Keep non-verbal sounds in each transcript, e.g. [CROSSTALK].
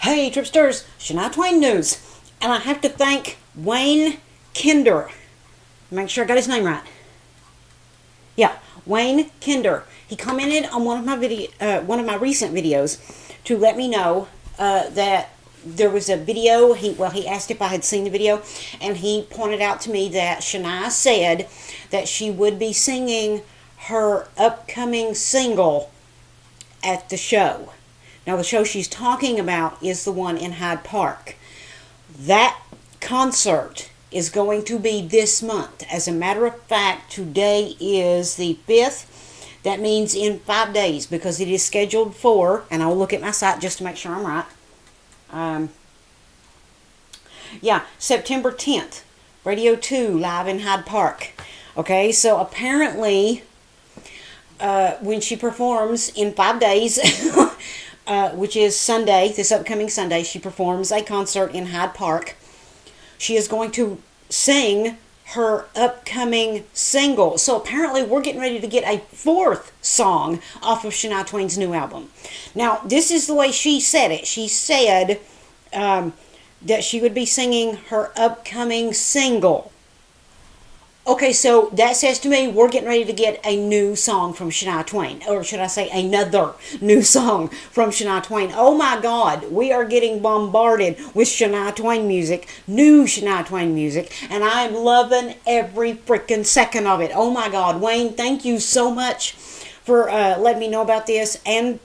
Hey, Tripsters, Shania Twain news. And I have to thank Wayne Kinder. Make sure I got his name right. Yeah, Wayne Kinder. He commented on one of my video, uh, one of my recent videos, to let me know uh, that there was a video. He well, he asked if I had seen the video, and he pointed out to me that Shania said that she would be singing her upcoming single at the show. Now, the show she's talking about is the one in Hyde Park. That concert is going to be this month. As a matter of fact, today is the 5th. That means in five days because it is scheduled for, and I'll look at my site just to make sure I'm right. Um, yeah, September 10th, Radio 2 live in Hyde Park. Okay, so apparently, uh, when she performs in five days, [LAUGHS] uh, which is Sunday, this upcoming Sunday, she performs a concert in Hyde Park. She is going to sing her upcoming single. So apparently, we're getting ready to get a fourth song off of Shania Twain's new album. Now, this is the way she said it. She said um, that she would be singing her upcoming single. Okay, so that says to me we're getting ready to get a new song from Shania Twain, or should I say another new song from Shania Twain. Oh my God, we are getting bombarded with Shania Twain music, new Shania Twain music, and I am loving every freaking second of it. Oh my God, Wayne, thank you so much for uh, letting me know about this and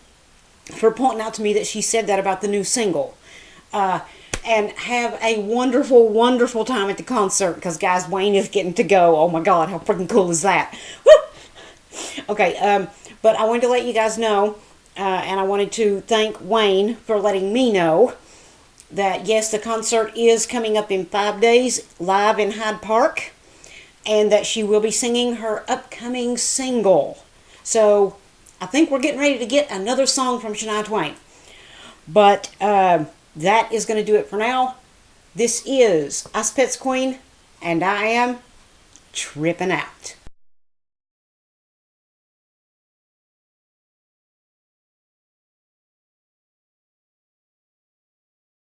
for pointing out to me that she said that about the new single. Uh, and have a wonderful, wonderful time at the concert because, guys, Wayne is getting to go. Oh my God, how freaking cool is that? Woo! Okay, um, but I wanted to let you guys know, uh, and I wanted to thank Wayne for letting me know that yes, the concert is coming up in five days live in Hyde Park, and that she will be singing her upcoming single. So I think we're getting ready to get another song from Shania Twain. But uh, that is going to do it for now. This is Ice Pets Queen, and I am tripping out.